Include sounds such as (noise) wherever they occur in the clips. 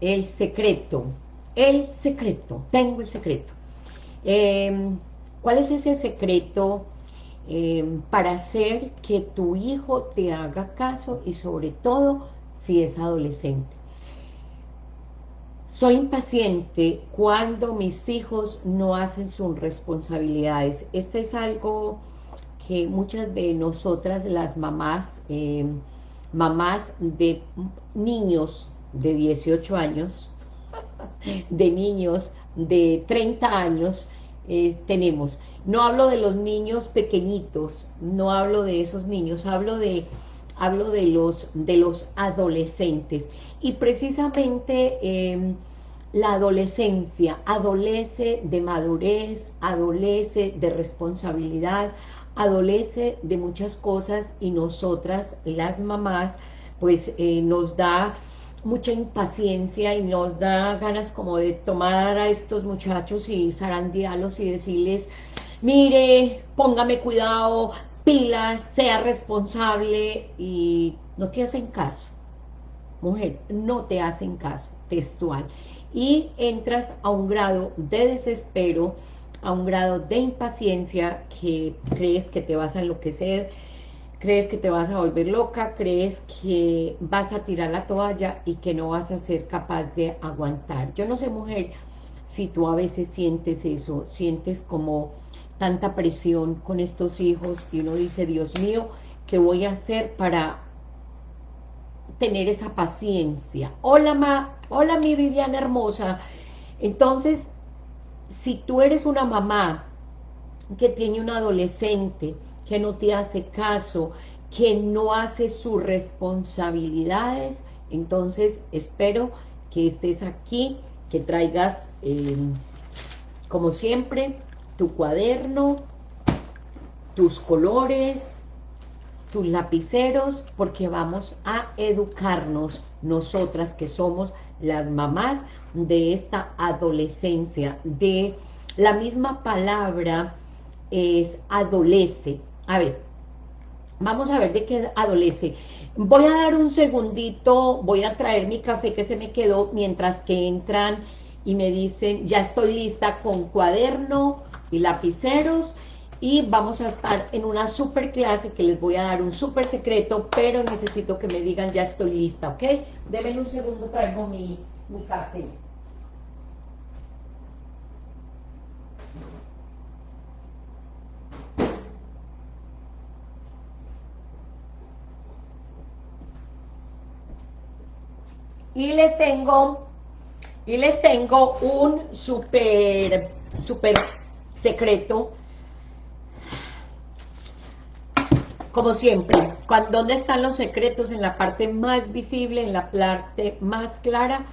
el secreto, el secreto, tengo el secreto. Em, ¿Cuál es ese secreto em, para hacer que tu hijo te haga caso y sobre todo si es adolescente? Soy impaciente cuando mis hijos no hacen sus responsabilidades. Este es algo que muchas de nosotras, las mamás, em, mamás de niños de 18 años, de niños de 30 años, eh, tenemos. No hablo de los niños pequeñitos, no hablo de esos niños, hablo de hablo de los, de los adolescentes. Y precisamente em, la adolescencia adolece de madurez, adolece de responsabilidad, adolece de muchas cosas y nosotras, las mamás, pues eh, nos da mucha impaciencia y nos da ganas como de tomar a estos muchachos y zarandearlos y decirles, mire, póngame cuidado, pilas, sea responsable y no te hacen caso. Mujer, no te hacen caso, textual. Y entras a un grado de desespero, a un grado de impaciencia que crees que te vas a enloquecer, crees que te vas a volver loca, crees que vas a tirar la toalla y que no vas a ser capaz de aguantar. Yo no sé, mujer, si tú a veces sientes eso, sientes como tanta presión con estos hijos y uno dice, Dios mío, ¿qué voy a hacer para tener esa paciencia? Hola, ma, hola mi Viviana hermosa. Entonces, si tú eres una mamá que tiene un adolescente que no te hace caso, que no hace sus responsabilidades, entonces espero que estés aquí, que traigas, eh, como siempre, tu cuaderno, tus colores, tus lapiceros, porque vamos a educarnos nosotras que somos las mamás de esta adolescencia, de la misma palabra es adolece, a ver, vamos a ver de qué adolece. Voy a dar un segundito, voy a traer mi café que se me quedó mientras que entran y me dicen, ya estoy lista con cuaderno y lapiceros y vamos a estar en una super clase que les voy a dar un super secreto, pero necesito que me digan ya estoy lista, ¿ok? Denme un segundo, traigo mi, mi café. Y les tengo y les tengo un súper súper secreto. Como siempre ¿dónde están los secretos? en la parte más visible en la parte más clara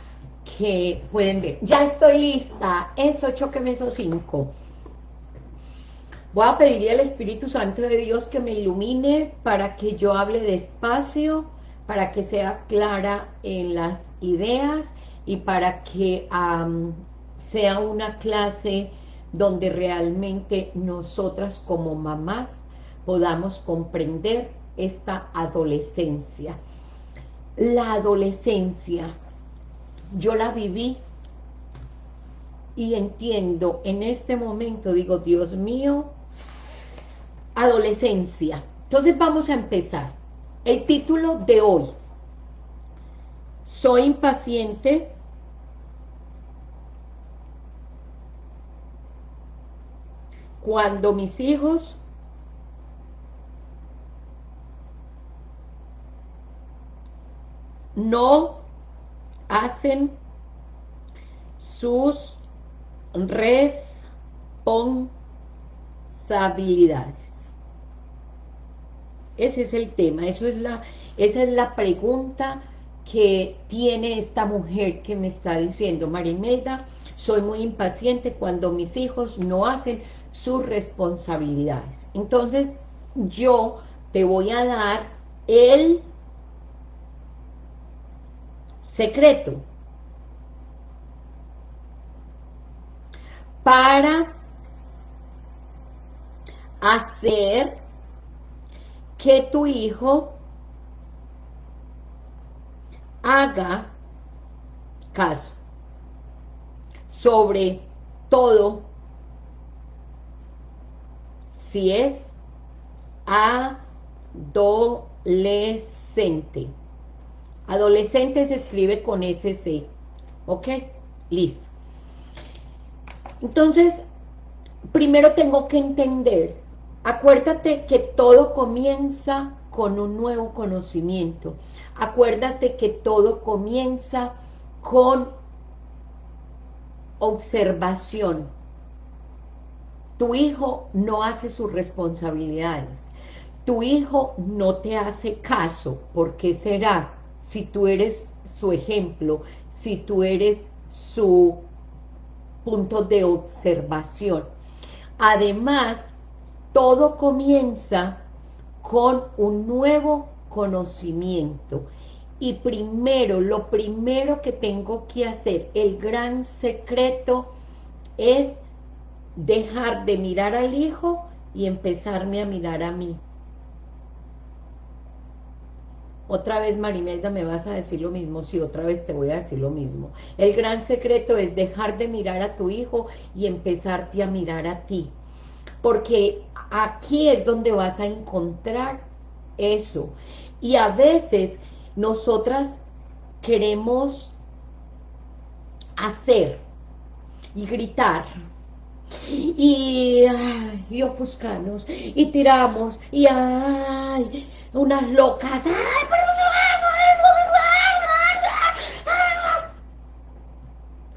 que pueden ver. Ya estoy lista. Es 8 que me hizo 5 voy a pedirle al Espíritu Santo de Dios que me ilumine para que yo hable despacio para que sea clara en las ideas y para que sea una clase donde realmente nosotras como mamás podamos comprender esta adolescencia. La adolescencia, yo la viví y entiendo en este momento, digo, Dios mío, adolescencia. Entonces vamos a empezar. El título de hoy, soy impaciente, cuando mis hijos no hacen sus responsabilidades. Ese es el tema, eso es la, esa es la pregunta que tiene esta mujer que me está diciendo, Marimelda, soy muy impaciente cuando mis hijos no hacen sus responsabilidades. Entonces, yo te voy a dar el secreto para hacer que tu hijo haga caso. Sobre todo, si es adolescente. Adolescente se escribe con SC. ¿Ok? Listo. Entonces, primero tengo que entender, acuérdate que todo comienza con un nuevo conocimiento. Acuérdate que todo comienza con observación. Tu hijo no hace sus responsabilidades. Tu hijo no te hace caso. ¿Por qué será? Si tú eres su ejemplo, si tú eres su punto de observación. Además, todo comienza con un nuevo conocimiento. Y primero, lo primero que tengo que hacer, el gran secreto, es dejar de mirar al hijo y empezarme a mirar a mí. Otra vez, Marimelda, me vas a decir lo mismo. Sí, otra vez te voy a decir lo mismo. El gran secreto es dejar de mirar a tu hijo y empezarte a mirar a ti. Porque aquí es donde vas a encontrar eso. Y a veces nosotras queremos hacer y gritar y, y ofuscanos y tiramos y ay, unas locas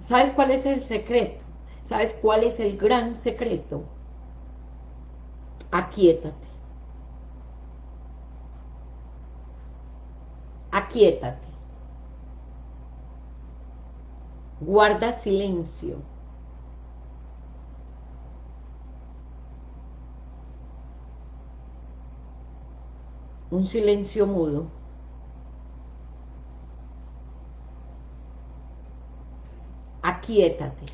¿sabes cuál es el secreto? ¿sabes cuál es el gran secreto? Aquíétate aquíétate guarda silencio un silencio mudo. Aquíétate.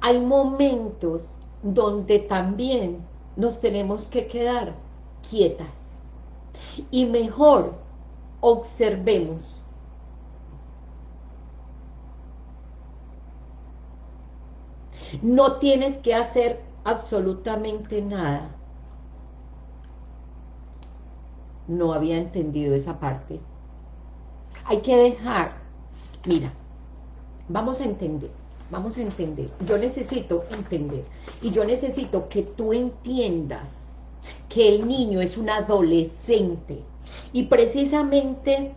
Hay momentos donde también nos tenemos que quedar quietas. Y mejor observemos. No tienes que hacer absolutamente nada. no había entendido esa parte. Hay que dejar, mira, vamos a entender, vamos a entender. Yo necesito entender y yo necesito que tú entiendas que el niño es un adolescente y precisamente,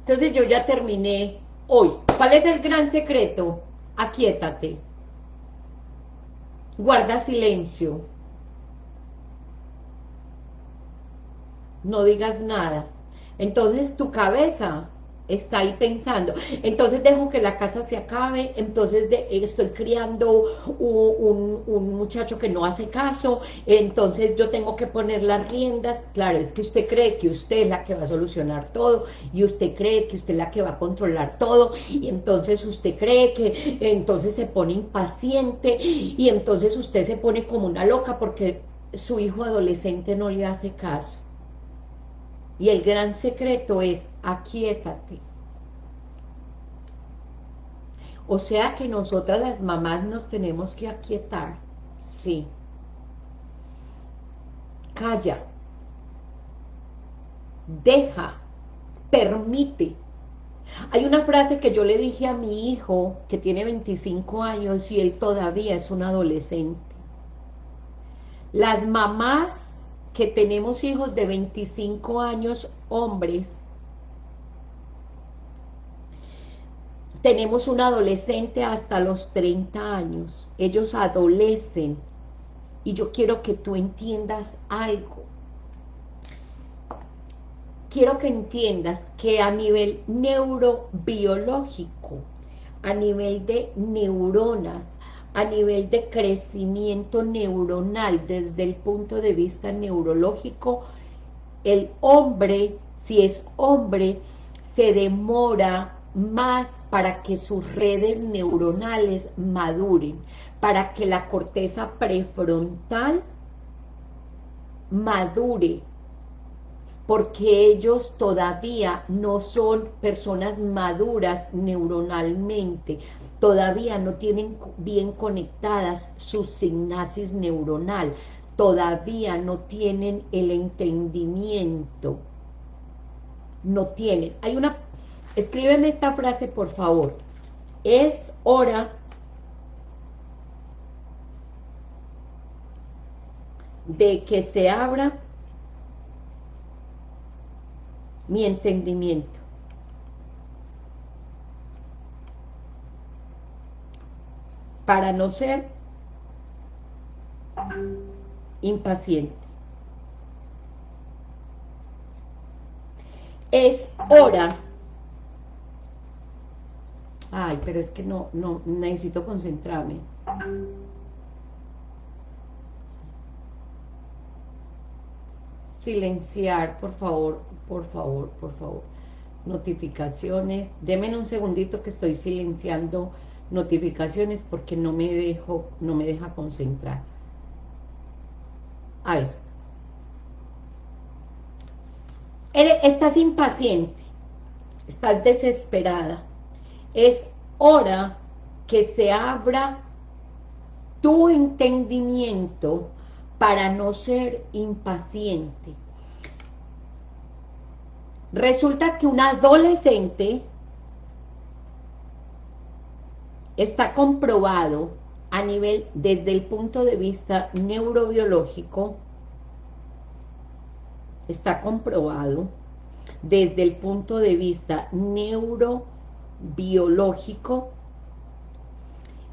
entonces yo ya terminé hoy. ¿Cuál es el gran secreto? Aquíétate. Guarda silencio no digas nada. Entonces tu cabeza está ahí pensando, entonces dejo que la casa se acabe, entonces estoy criando un, un, muchacho que no hace caso, entonces yo tengo que poner las riendas, claro, es que usted cree que usted es la que va a solucionar todo, y usted cree que usted es la que va a controlar todo, y entonces usted cree que entonces se pone impaciente, y entonces usted se pone como una loca porque su hijo adolescente no le hace caso. Y el gran secreto es, aquíétate. O sea que nosotras las mamás nos tenemos que aquietar. Sí. Calla. Deja. Permite. Hay una frase que yo le dije a mi hijo, que tiene 25 años y él todavía es un adolescente. Las mamás que tenemos hijos de 25 años, hombres, tenemos un adolescente hasta los 30 años, ellos adolecen, y yo quiero que tú entiendas algo. Quiero que entiendas que a nivel neurobiológico, a nivel de neuronas, a nivel de crecimiento neuronal desde el punto de vista neurológico, el hombre, si es hombre, se demora más para que sus redes neuronales maduren, para que la corteza prefrontal madure, porque ellos todavía no son personas maduras neuronalmente, todavía no tienen bien conectadas sus sinapsis neuronal, todavía no tienen el entendimiento, no tienen. Hay una, escríbeme esta frase por favor, es hora de que se abra mi entendimiento. Para no ser impaciente. Es hora. Ay, pero es que no, no, necesito concentrarme. Silenciar, por favor, por favor, por favor. Notificaciones. Deme un segundito que estoy silenciando notificaciones porque no me dejo, no me deja concentrar. A ver. Estás impaciente, estás desesperada. Es hora que se abra tu entendimiento para no ser impaciente. Resulta que un adolescente está comprobado a nivel, desde el punto de vista neurobiológico, está comprobado desde el punto de vista neurobiológico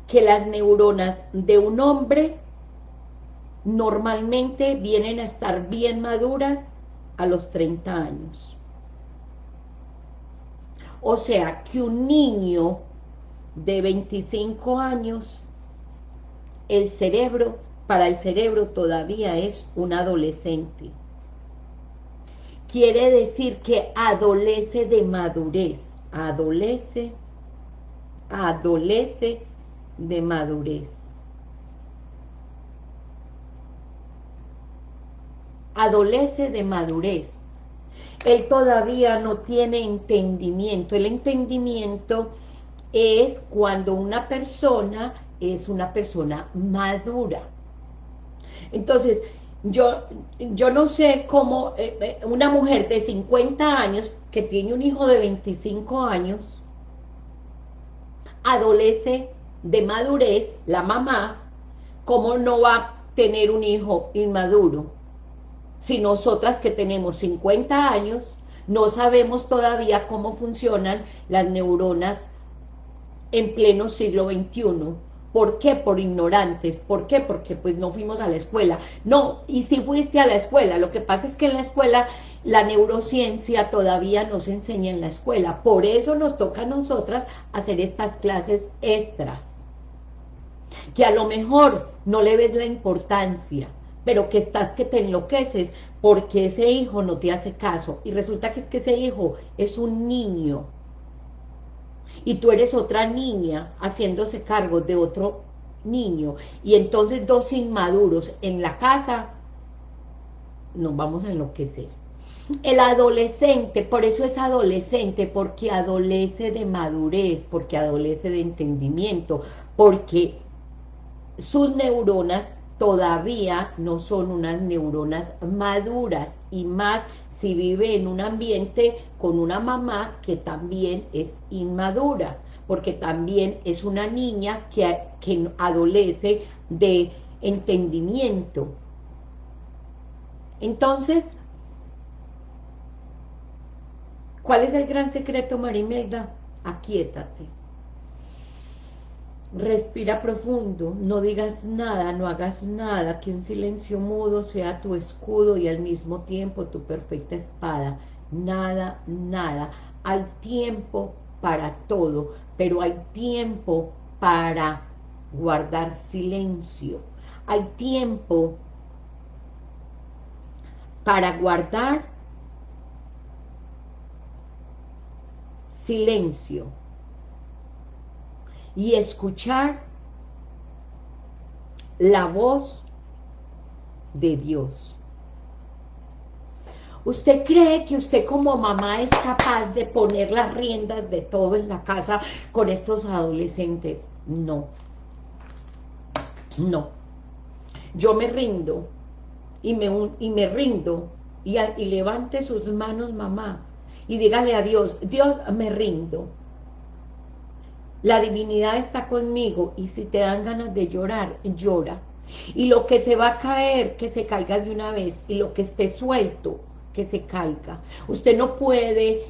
que las neuronas de un hombre normalmente vienen a estar bien maduras a los 30 años. O sea, que un niño de 25 años el cerebro, para el cerebro todavía es un adolescente. Quiere decir que adolece de madurez, adolece, adolece de madurez. Adolece de madurez. Él todavía no tiene entendimiento. El entendimiento es cuando una persona es una persona madura. Entonces, yo, yo no sé cómo eh, eh, una mujer de 50 años que tiene un hijo de 25 años adolece de madurez, la mamá, ¿cómo no va a tener un hijo inmaduro? Si nosotras que tenemos 50 años no sabemos todavía cómo funcionan las neuronas en pleno siglo XXI, ¿Por qué? Por ignorantes. ¿Por qué? Porque pues no fuimos a la escuela. No, y si fuiste a la escuela, lo que pasa es que en la escuela la neurociencia todavía no se enseña en la escuela. Por eso nos toca a nosotras hacer estas clases extras. Que a lo mejor no le ves la importancia, pero que estás que te enloqueces porque ese hijo no te hace caso. Y resulta que es que ese hijo es un niño y tú eres otra niña haciéndose cargo de otro niño y entonces dos inmaduros en la casa, nos vamos a enloquecer. El adolescente, por eso es adolescente, porque adolece de madurez, porque adolece de entendimiento, porque sus neuronas todavía no son unas neuronas maduras y más si vive en un ambiente con una mamá que también es inmadura, porque también es una niña que, que adolece de entendimiento. Entonces, ¿cuál es el gran secreto, Marimelda? Aquietate. Respira profundo, no digas nada, no hagas nada, que un silencio mudo sea tu escudo y al mismo tiempo tu perfecta espada. Nada, nada. Hay tiempo para todo, pero hay tiempo para guardar silencio. Hay tiempo para guardar silencio y escuchar la voz de Dios. ¿Usted cree que usted como mamá es capaz de poner las riendas de todo en la casa con estos adolescentes? No. No. Yo me rindo y me, y me rindo y, y levante sus manos mamá y dígale a Dios, Dios me rindo. La divinidad está conmigo y si te dan ganas de llorar, llora. Y lo que se va a caer, que se caiga de una vez. Y lo que esté suelto, que se caiga. Usted no puede...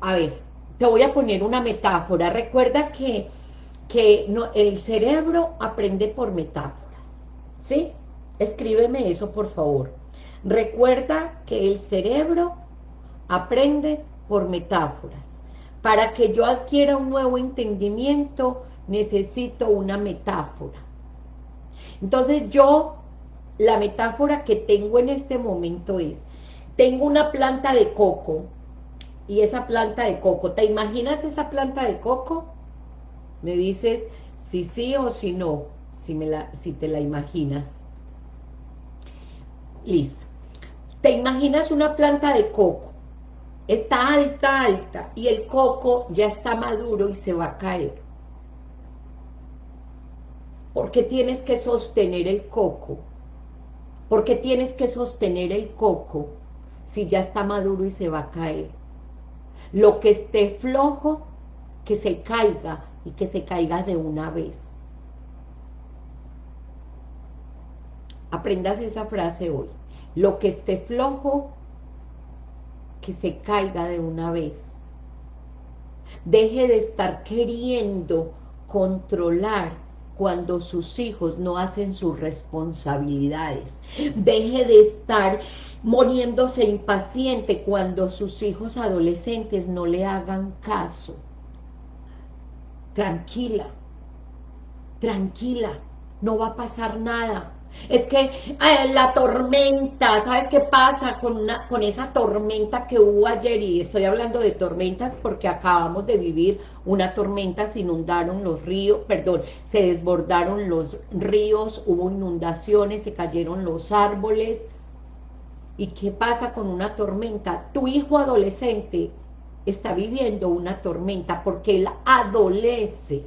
A ver, te voy a poner una metáfora. Recuerda que, que no, el cerebro aprende por metáforas. ¿Sí? Escríbeme eso, por favor. Recuerda que el cerebro aprende por metáforas. Para que yo adquiera un nuevo entendimiento, necesito una metáfora. Entonces yo, la metáfora que tengo en este momento es, tengo una planta de coco, y esa planta de coco, ¿te imaginas esa planta de coco? Me dices si sí o si no, si, me la, si te la imaginas. Listo. ¿Te imaginas una planta de coco? Está alta, alta, y el coco ya está maduro y se va a caer. ¿Por qué tienes que sostener el coco? ¿Por qué tienes que sostener el coco si ya está maduro y se va a caer? Lo que esté flojo, que se caiga y que se caiga de una vez. Aprendas esa frase hoy. Lo que esté flojo, que se caiga de una vez. Deje de estar queriendo controlar cuando sus hijos no hacen sus responsabilidades. Deje de estar muriéndose impaciente cuando sus hijos adolescentes no le hagan caso. Tranquila, tranquila, no va a pasar nada. Es que eh, la tormenta, ¿sabes qué pasa con, una, con esa tormenta que hubo ayer? Y estoy hablando de tormentas porque acabamos de vivir una tormenta, se inundaron los ríos, perdón, se desbordaron los ríos, hubo inundaciones, se cayeron los árboles. ¿Y qué pasa con una tormenta? Tu hijo adolescente está viviendo una tormenta porque él adolece.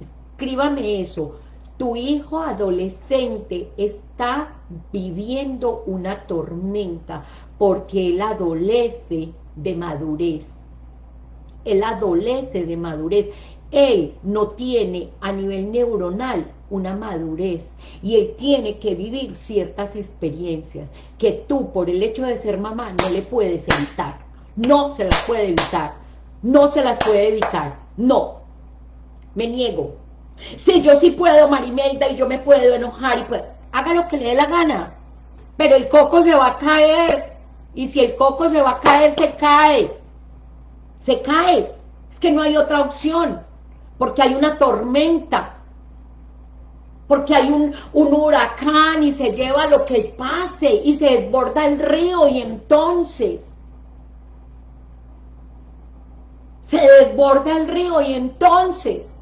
Escríbame eso tu hijo adolescente está viviendo una tormenta porque él adolece de madurez. Él adolece de madurez. Él no tiene a nivel neuronal una madurez y él tiene que vivir ciertas experiencias que tú por el hecho de ser mamá no le puedes evitar. No se las puede evitar. No se las puede evitar. No. Me niego. Si yo sí puedo, Marimelda, y yo me puedo enojar, y pues, haga lo que le dé la gana. Pero el coco se va a caer. Y si el coco se va a caer, se cae. Se cae. Es que no hay otra opción. Porque hay una tormenta. Porque hay un, un huracán y se lleva lo que pase y se desborda el río y entonces... Se desborda el río y entonces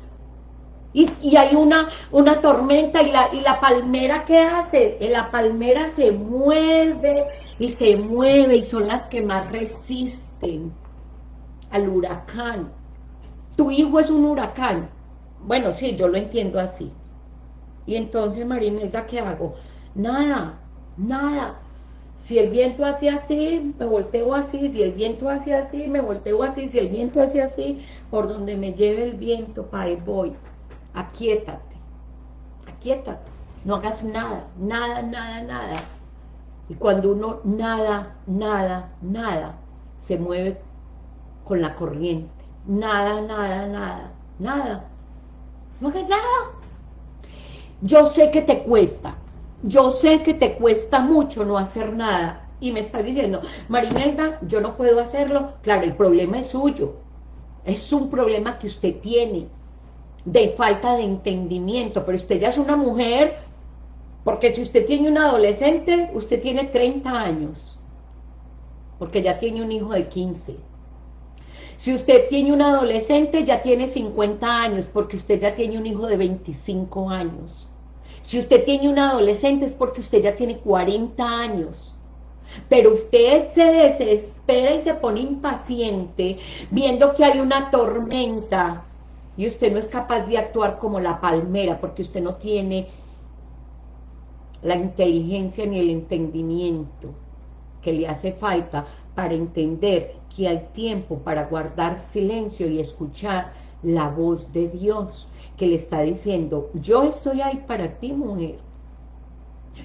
y, hay una, una tormenta y la, y la palmera ¿qué hace? La palmera se mueve y se mueve y son las que más resisten al huracán. Tu hijo es un huracán. Bueno, sí, yo lo entiendo así. Y entonces, Marinela, ¿qué hago? Nada, nada. Si el viento hace así, me volteo así. Si el viento hace así, me volteo así. Si el viento hace así, por donde me lleve el viento, para ahí voy aquíétate, aquíétate, no hagas nada, nada, nada, nada. Y cuando uno nada, nada, nada, se mueve con la corriente, nada, nada, nada, nada, no hagas nada. Yo sé que te cuesta, yo sé que te cuesta mucho no hacer nada, y me estás diciendo, Marimelda, yo no puedo hacerlo, claro, el problema es suyo, es un problema que usted tiene, de falta de entendimiento, pero usted ya es una mujer, porque si usted tiene un adolescente, usted tiene 30 años, porque ya tiene un hijo de 15. Si usted tiene un adolescente, ya tiene 50 años, porque usted ya tiene un hijo de 25 años. Si usted tiene un adolescente, es porque usted ya tiene 40 años. Pero usted se desespera y se pone impaciente viendo que hay una tormenta y usted no es capaz de actuar como la palmera porque usted no tiene la inteligencia ni el entendimiento que le hace falta para entender que hay tiempo para guardar silencio y escuchar la voz de Dios que le está diciendo, yo estoy ahí para ti mujer,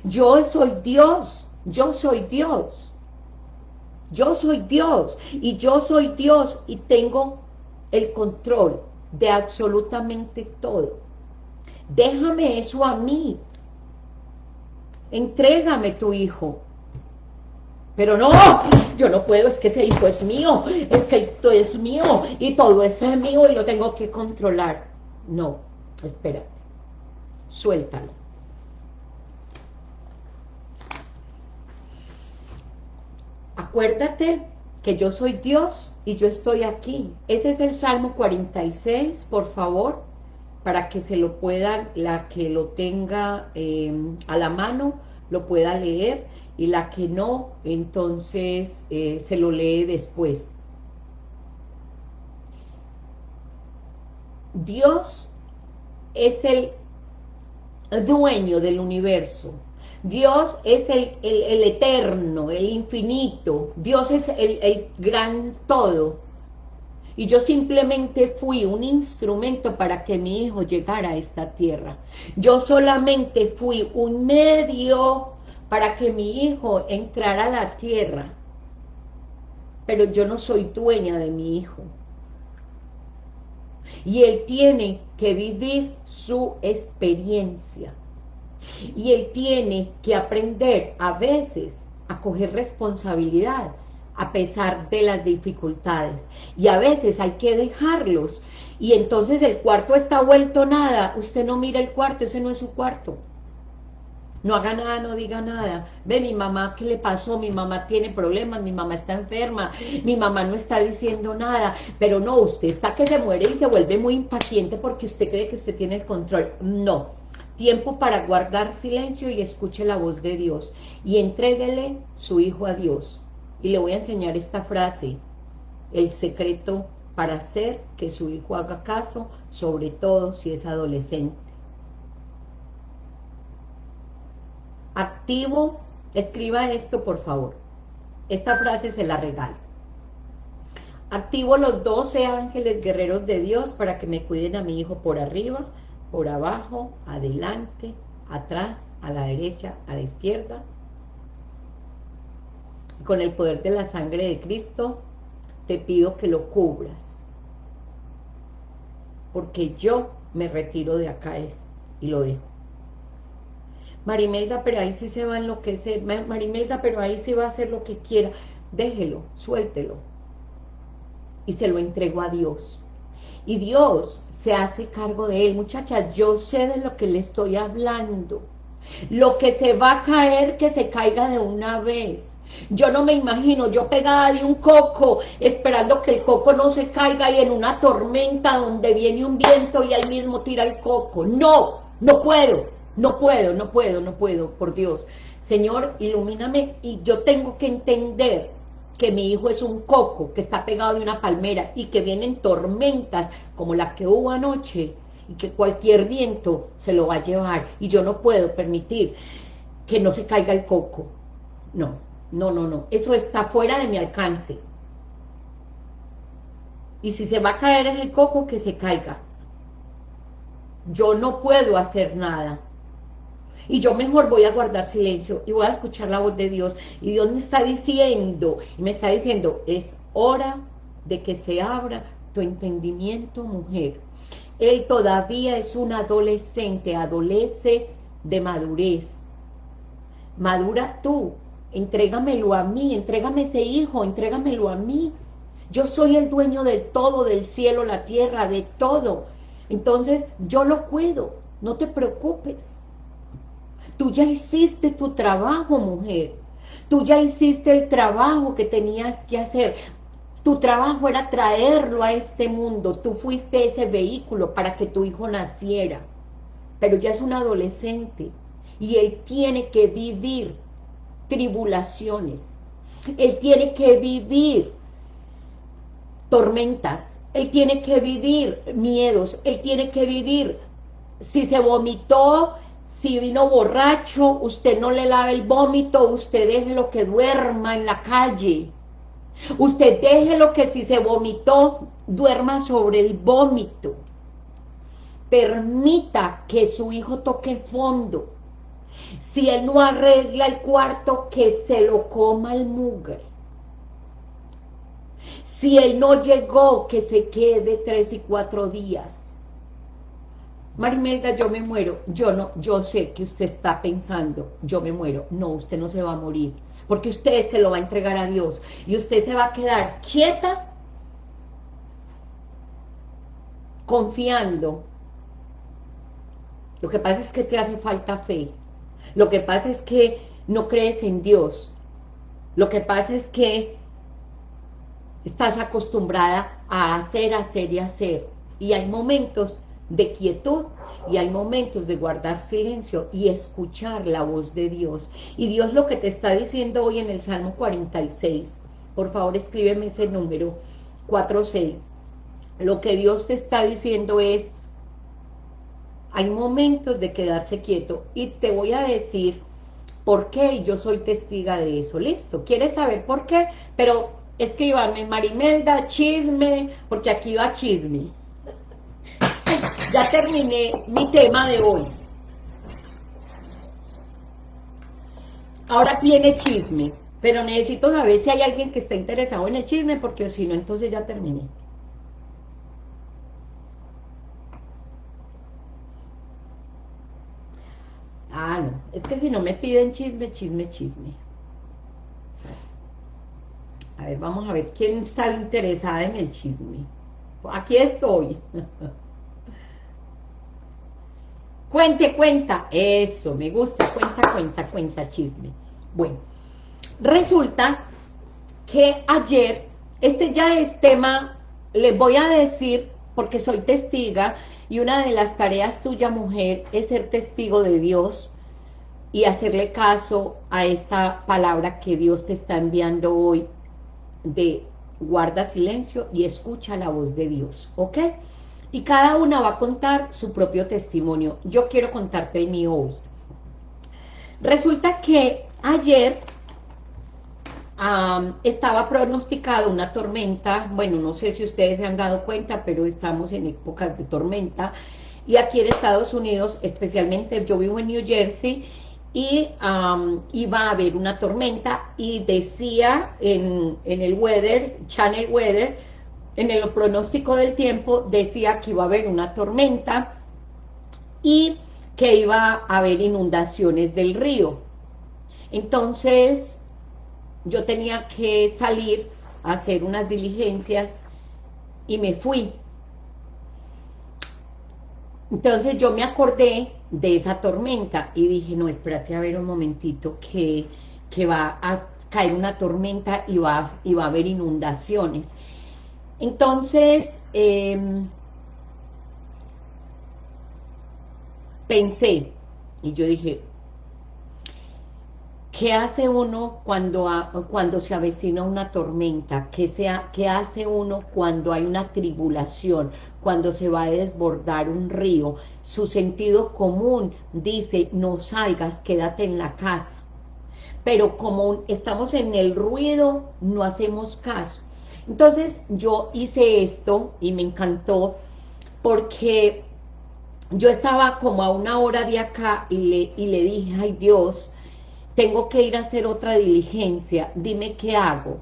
yo soy Dios, yo soy Dios, yo soy Dios. Y yo soy Dios y tengo el control de absolutamente todo. Déjame eso a mí. Entrégame tu hijo. Pero no, yo no puedo, es que ese hijo es mío, es que esto es mío y todo es mío y lo tengo que controlar. No, espérate, suéltalo. Acuérdate que yo soy Dios y yo estoy aquí. Ese es el Salmo 46, por favor, para que se lo puedan, la que lo tenga eh, a la mano, lo pueda leer, y la que no, entonces eh, se lo lee después. Dios es el dueño del universo, Dios es el, eterno, el infinito. Dios es el, el gran todo. Y yo simplemente fui un instrumento para que mi hijo llegara a esta tierra. Yo solamente fui un medio para que mi hijo entrara a la tierra. Pero yo no soy dueña de mi hijo. Y él tiene que vivir su experiencia. Y él tiene que aprender a veces a coger responsabilidad a pesar de las dificultades. Y a veces hay que dejarlos. Y entonces el cuarto está vuelto nada. Usted no mira el cuarto, ese no es su cuarto. No haga nada, no diga nada. Ve, mi mamá, ¿qué le pasó? Mi mamá tiene problemas, mi mamá está enferma, mi mamá no está diciendo nada. Pero no, usted está que se muere y se vuelve muy impaciente porque usted cree que usted tiene el control. No, tiempo para guardar silencio y escuche la voz de Dios y entréguele su hijo a Dios. Y le voy a enseñar esta frase, el secreto para hacer que su hijo haga caso, sobre todo si es adolescente. Activo, escriba esto por favor. Esta frase se la regalo. Activo los 12 ángeles guerreros de Dios para que me cuiden a mi hijo por arriba, por abajo, adelante, atrás, a la derecha, a la izquierda. con el poder de la sangre de Cristo, te pido que lo cubras. Porque yo me retiro de acá y lo dejo. Marimelda, pero ahí sí se va a enloquecer. Marimelda, pero ahí sí va a hacer lo que quiera. Déjelo, suéltelo. Y se lo entrego a Dios. Y Dios se hace cargo de él. Muchachas, yo sé de lo que le estoy hablando. Lo que se va a caer, que se caiga de una vez. Yo no me imagino, yo pegada de un coco, esperando que el coco no se caiga y en una tormenta donde viene un viento y ahí mismo tira el coco. No, no puedo, no puedo, no puedo, no puedo, por Dios. Señor, ilumíname y yo tengo que entender que mi hijo es un coco que está pegado de una palmera y que vienen tormentas como la que hubo anoche y que cualquier viento se lo va a llevar y yo no puedo permitir que no se caiga el coco. No, no, no, no. Eso está fuera de mi alcance. Y si se va a caer ese coco, que se caiga. Yo no puedo hacer nada y yo mejor voy a guardar silencio y voy a escuchar la voz de Dios y Dios me está diciendo, y me está diciendo, es hora de que se abra tu entendimiento, mujer. Él todavía es un adolescente, adolece de madurez. Madura tú, entrégamelo a mí, entrégame ese hijo, entrégamelo a mí. Yo soy el dueño de todo, del cielo, la tierra, de todo. Entonces, yo lo puedo, no te preocupes. Tú ya hiciste tu trabajo, mujer. Tú ya hiciste el trabajo que tenías que hacer. Tu trabajo era traerlo a este mundo. Tú fuiste ese vehículo para que tu hijo naciera. Pero ya es un adolescente y él tiene que vivir tribulaciones. Él tiene que vivir tormentas, él tiene que vivir miedos, él tiene que vivir, si se vomitó, si vino borracho, usted no le lave el vómito, usted déjelo que duerma en la calle. Usted déjelo que si se vomitó, duerma sobre el vómito. Permita que su hijo toque fondo. Si él no arregla el cuarto, que se lo coma el mugre. Si él no llegó, que se quede tres y cuatro días. Marimelda, yo me muero. Yo no, yo sé que usted está pensando, yo me muero. No, usted no se va a morir, porque usted se lo va a entregar a Dios. Y usted se va a quedar quieta, confiando. Lo que pasa es que te hace falta fe. Lo que pasa es que no crees en Dios. Lo que pasa es que estás acostumbrada a hacer, hacer y hacer. Y hay momentos de quietud y hay momentos de guardar silencio y escuchar la voz de Dios. Y Dios lo que te está diciendo hoy en el Salmo 46, por favor escríbeme ese número, 46. Lo que Dios te está diciendo es, hay momentos de quedarse quieto y te voy a decir por qué yo soy testiga de eso, listo, ¿quieres saber por qué? Pero escríbanme Marimelda, chisme, porque aquí va chisme. Ya terminé mi tema de hoy. Ahora viene chisme, pero necesito saber si hay alguien que está interesado en el chisme, porque si no, entonces ya terminé. Ah, no, es que si no me piden chisme, chisme, chisme. A ver, vamos a ver quién está interesada en el chisme. Aquí estoy. (laughs) Cuente, cuenta. Eso, me gusta. Cuenta, cuenta, cuenta, chisme. Bueno, resulta que ayer, este ya es tema, les voy a decir, porque soy testiga, y una de las tareas tuya, mujer, es ser testigo de Dios y hacerle caso a esta palabra que Dios te está enviando hoy de guarda silencio y escucha la voz de Dios, ¿ok? Y cada una va a contar su propio testimonio. Yo quiero contarte el mío hoy. Resulta que ayer estaba pronosticada una tormenta, bueno, no sé si ustedes se han dado cuenta, pero estamos en épocas de tormenta, y aquí en Estados Unidos, especialmente yo vivo en New Jersey, y iba a haber una tormenta y decía en, en, el weather, channel weather, en el pronóstico del tiempo, decía que iba a haber una tormenta y que iba a haber inundaciones del río. Entonces, yo tenía que salir a hacer unas diligencias y me fui. Entonces yo me acordé de esa tormenta y dije, no, espérate a ver un momentito que, que va a caer una tormenta y va, y va a haber inundaciones. Entonces, em, pensé, y yo dije, ¿qué hace uno cuando, cuando se avecina una tormenta? ¿Qué, sea, ¿Qué hace uno cuando hay una tribulación? cuando se va a desbordar un río, su sentido común dice, no salgas, quédate en la casa. Pero como estamos en el ruido, no hacemos caso. Entonces yo hice esto y me encantó porque yo estaba como a una hora de acá y le, y le dije, ay Dios, tengo que ir a hacer otra diligencia, dime qué hago.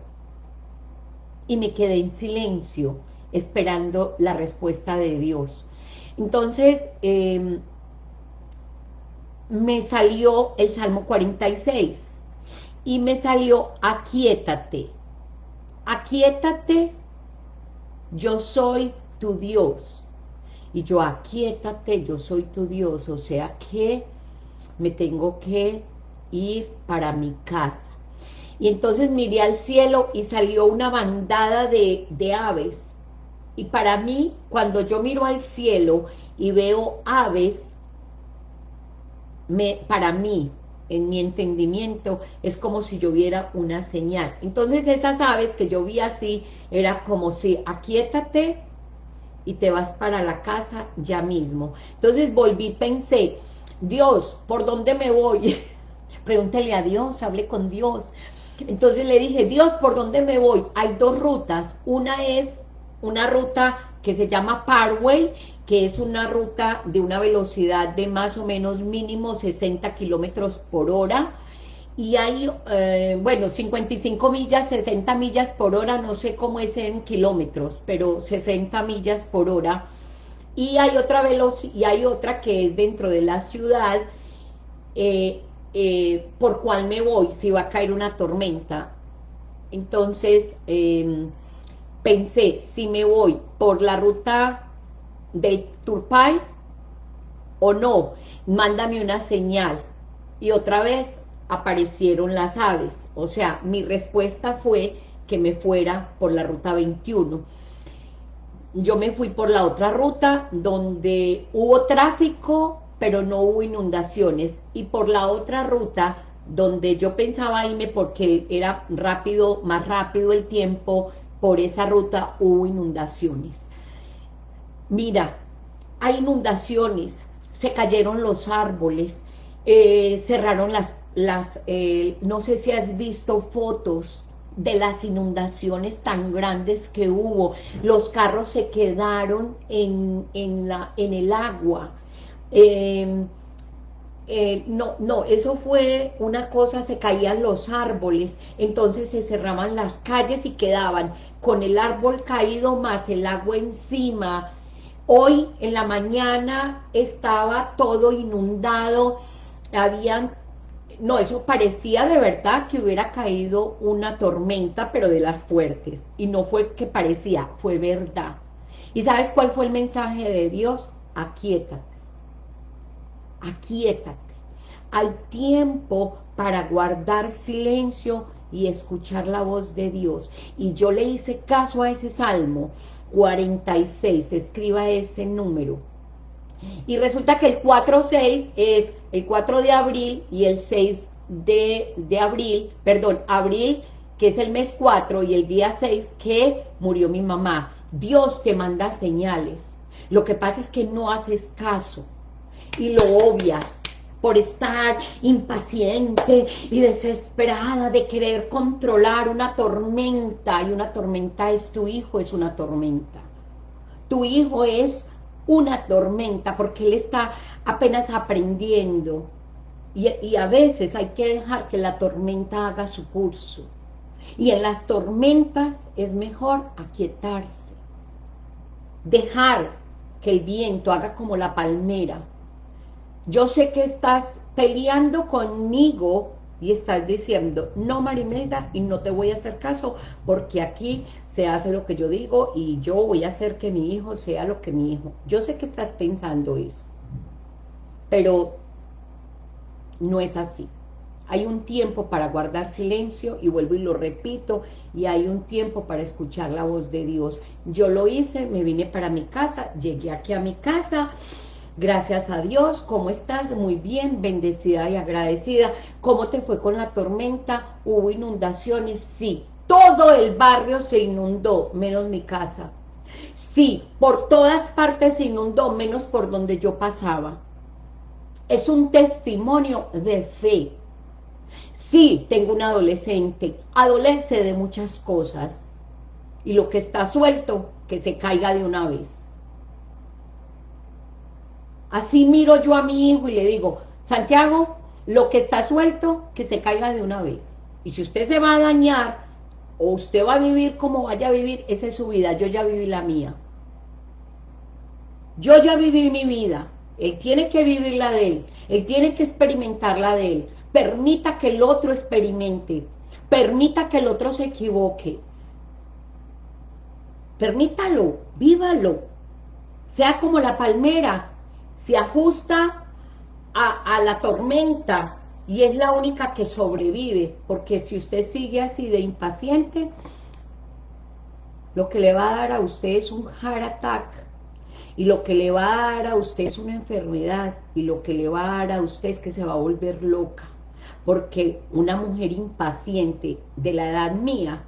Y me quedé en silencio esperando la respuesta de Dios. Entonces, em, me salió el Salmo 46 y me salió aquietate, aquietate, yo soy tu Dios. Y yo aquietate, yo soy tu Dios, o sea que me tengo que ir para mi casa. Y entonces miré al cielo y salió una bandada de, de aves y para mí, cuando yo miro al cielo y veo aves, me, para mí, en mi entendimiento, es como si yo viera una señal. Entonces esas aves que yo vi así, era como si, aquíétate y te vas para la casa ya mismo. Entonces volví, pensé, Dios, ¿por dónde me voy? (laughs) Pregúntele a Dios, hable con Dios. Entonces le dije, Dios, ¿por dónde me voy? Hay dos rutas. Una es una ruta que se llama Parway, que es una ruta de una velocidad de más o menos mínimo 60 kilómetros por hora, y hay, eh, bueno, 55 millas, 60 millas por hora, no sé cómo es en kilómetros, pero 60 millas por hora, y hay otra velocidad, y hay otra que es dentro de la ciudad, eh, eh, por cual me voy si va a caer una tormenta. Entonces, em, pensé, si me voy por la ruta del Turpay o no, mándame una señal. Y otra vez aparecieron las aves. O sea, mi respuesta fue que me fuera por la ruta 21. Yo me fui por la otra ruta donde hubo tráfico, pero no hubo inundaciones. Y por la otra ruta donde yo pensaba irme porque era rápido, más rápido el tiempo, por esa ruta hubo inundaciones. Mira, hay inundaciones, se cayeron los árboles, eh, cerraron las, las eh, no sé si has visto fotos de las inundaciones tan grandes que hubo, los carros se quedaron en, en, la, en el agua, em, eh, no, no, eso fue una cosa, se caían los árboles, entonces se cerraban las calles y quedaban con el árbol caído más el agua encima. Hoy en la mañana estaba todo inundado, habían, no, eso parecía de verdad que hubiera caído una tormenta, pero de las fuertes, y no fue que parecía, fue verdad. ¿Y sabes cuál fue el mensaje de Dios? Aquíétate, aquíétate. Al tiempo para guardar silencio y escuchar la voz de Dios. Y yo le hice caso a ese Salmo 46, escriba ese número. Y resulta que el 4-6 es el 4 de abril y el 6 de, de abril, perdón, abril, que es el mes 4, y el día 6 que murió mi mamá. Dios te manda señales. Lo que pasa es que no haces caso y lo obvias por estar impaciente y desesperada de querer controlar una tormenta, y una tormenta es tu hijo, es una tormenta. Tu hijo es una tormenta porque él está apenas aprendiendo y, y a veces hay que dejar que la tormenta haga su curso. Y en las tormentas es mejor aquietarse, dejar que el viento haga como la palmera, yo sé que estás peleando conmigo y estás diciendo, no Marimelda, y no te voy a hacer caso, porque aquí se hace lo que yo digo y yo voy a hacer que mi hijo sea lo que mi hijo. Yo sé que estás pensando eso, pero no es así. Hay un tiempo para guardar silencio, y vuelvo y lo repito, y hay un tiempo para escuchar la voz de Dios. Yo lo hice, me vine para mi casa, llegué aquí a mi casa, Gracias a Dios, ¿cómo estás? Muy bien, bendecida y agradecida. ¿Cómo te fue con la tormenta? ¿Hubo inundaciones? Sí, todo el barrio se inundó, menos mi casa. Sí, por todas partes se inundó, menos por donde yo pasaba. Es un testimonio de fe. Sí, tengo un adolescente, adolece de muchas cosas. Y lo que está suelto, que se caiga de una vez. Así miro yo a mi hijo y le digo, Santiago, lo que está suelto, que se caiga de una vez. Y si usted se va a dañar, o usted va a vivir como vaya a vivir, esa es su vida, yo ya viví la mía. Yo ya viví mi vida, él tiene que vivir la de él, él tiene que experimentar la de él. Permita que el otro experimente, permita que el otro se equivoque. Permítalo, vívalo. Sea como la palmera, se ajusta a, la tormenta y es la única que sobrevive, porque si usted sigue así de impaciente, lo que le va a dar a usted es un heart attack, y lo que le va a dar a usted es una enfermedad, y lo que le va a dar a usted es que se va a volver loca. porque una mujer impaciente de la edad mía,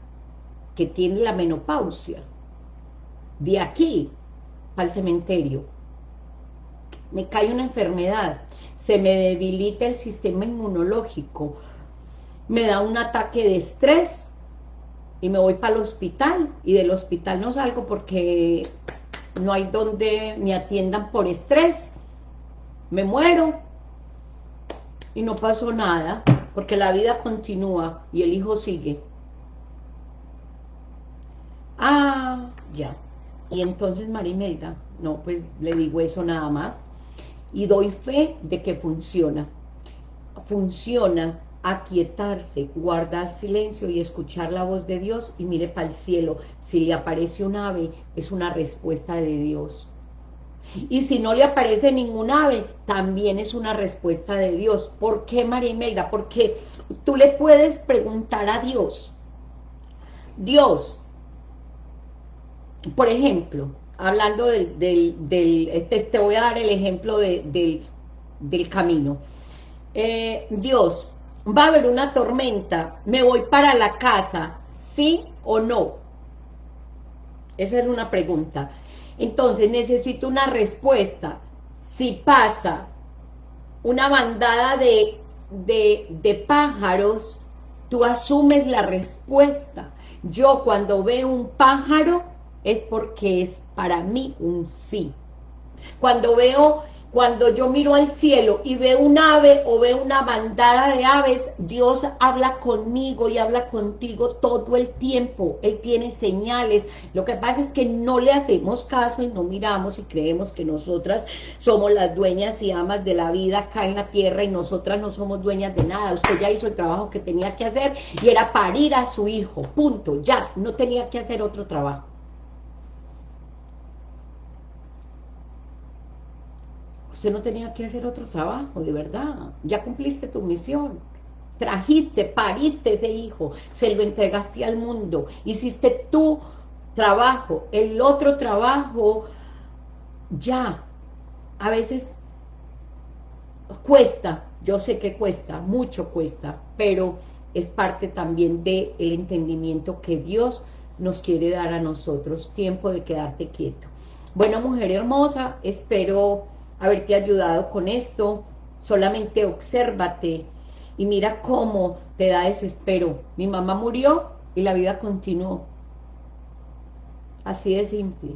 que tiene la menopausia, de aquí el cementerio, me cae una enfermedad, se me debilita el sistema inmunológico, me da un ataque de estrés y me voy para el hospital y del hospital no salgo porque no hay donde me atiendan por estrés, me muero y no pasó nada porque la vida continúa y el hijo sigue. Ah, ya. Y entonces Marimelda, no, pues le digo eso nada más y doy fe de que funciona. Funciona aquietarse, guardar silencio y escuchar la voz de Dios y mire para el cielo. Si le aparece un ave, es una respuesta de Dios. Y si no le aparece ningún ave, también es una respuesta de Dios. ¿Por qué, María Imelda? Porque tú le puedes preguntar a Dios. Dios, por ejemplo, hablando del, del, este, te voy a dar el ejemplo del, camino. Eh, Dios, va a haber una tormenta, me voy para la casa, ¿sí o no? Esa es una pregunta. Entonces necesito una respuesta. Si pasa una bandada de, de, de pájaros, tú asumes la respuesta. Yo cuando veo un pájaro, es porque es para mí un sí. Cuando veo, cuando yo miro al cielo y veo un ave o veo una bandada de aves, Dios habla conmigo y habla contigo todo el tiempo. Él tiene señales. Lo que pasa es que no le hacemos caso y no miramos y creemos que nosotras somos las dueñas y amas de la vida acá en la tierra y nosotras no somos dueñas de nada. Usted ya hizo el trabajo que tenía que hacer y era parir a su hijo. Punto. Ya, no tenía que hacer otro trabajo. Usted no tenía que hacer otro trabajo, de verdad. Ya cumpliste tu misión. Trajiste, pariste ese hijo, se lo entregaste al mundo, hiciste tu trabajo, el otro trabajo, ya. A veces cuesta, yo sé que cuesta, mucho cuesta, pero es parte también del el entendimiento que Dios nos quiere dar a nosotros, tiempo de quedarte quieto. Bueno, mujer hermosa, espero haberte ayudado con esto, solamente obsérvate y mira cómo te da desespero. Mi mamá murió y la vida continuó. Así de simple.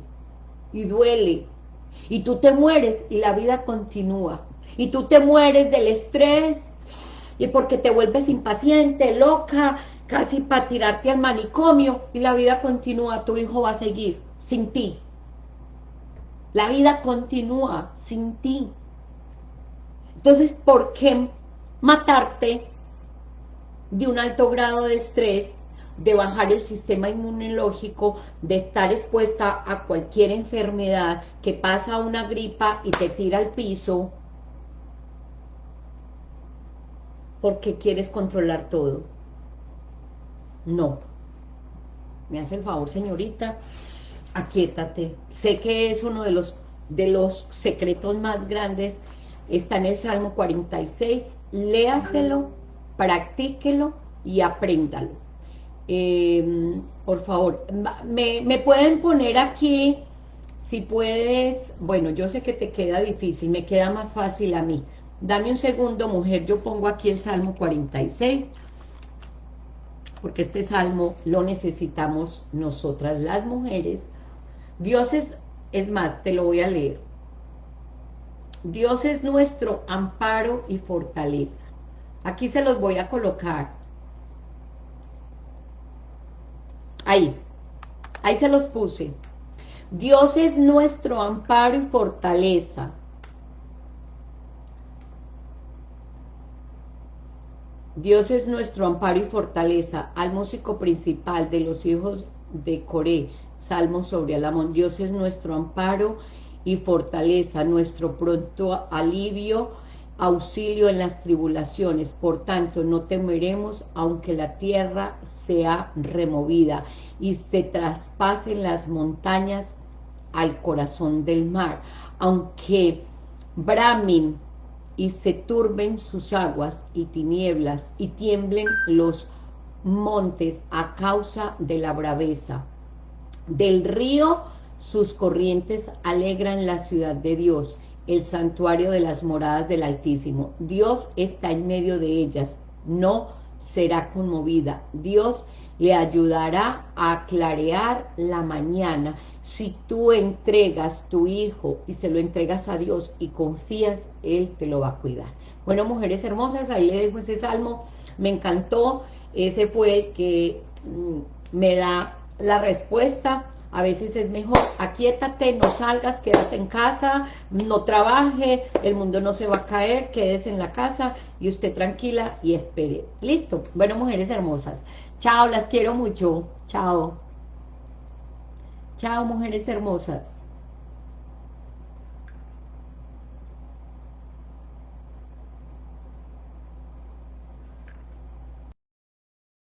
Y duele. Y tú te mueres y la vida continúa. Y tú te mueres del estrés y porque te vuelves impaciente, loca, casi para tirarte al manicomio y la vida continúa, tu hijo va a seguir sin ti. La vida continúa sin ti. Entonces, ¿por qué matarte de un alto grado de estrés, de bajar el sistema inmunológico, de estar expuesta a cualquier enfermedad que pasa una gripa y te tira al piso, porque quieres controlar todo? No. ¿Me hace el favor, señorita? Aquíétate. Sé que es uno de los, de los secretos más grandes, está en el Salmo 46, léaselo, practíquelo y apréndalo. Em, por favor, me, me pueden poner aquí, si puedes, bueno, yo sé que te queda difícil, me queda más fácil a mí. Dame un segundo, mujer, yo pongo aquí el Salmo 46, porque este Salmo lo necesitamos nosotras las mujeres, Dios es, es más, te lo voy a leer. Dios es nuestro amparo y fortaleza. Aquí se los voy a colocar. Ahí, ahí se los puse. Dios es nuestro amparo y fortaleza. Dios es nuestro amparo y fortaleza, al músico principal de los hijos de Coré, Salmo sobre Alamón. Dios es nuestro amparo y fortaleza, nuestro pronto alivio, auxilio en las tribulaciones. Por tanto, no temeremos aunque la tierra sea removida y se traspasen las montañas al corazón del mar. Aunque bramin y se turben sus aguas y tinieblas y tiemblen los montes a causa de la braveza. Del río sus corrientes alegran la ciudad de Dios, el santuario de las moradas del Altísimo. Dios está en medio de ellas, no será conmovida. Dios le ayudará a clarear la mañana. Si tú entregas tu hijo y se lo entregas a Dios y confías, Él te lo va a cuidar. Bueno, mujeres hermosas, ahí le dejo ese salmo, me encantó, ese fue el que mm, me da la respuesta, a veces es mejor, aquíétate, no salgas, quédate en casa, no trabaje, el mundo no se va a caer, quédese en la casa y usted tranquila y espere. Listo, bueno, mujeres hermosas, Chao, las quiero mucho. Chao. Chao, mujeres hermosas.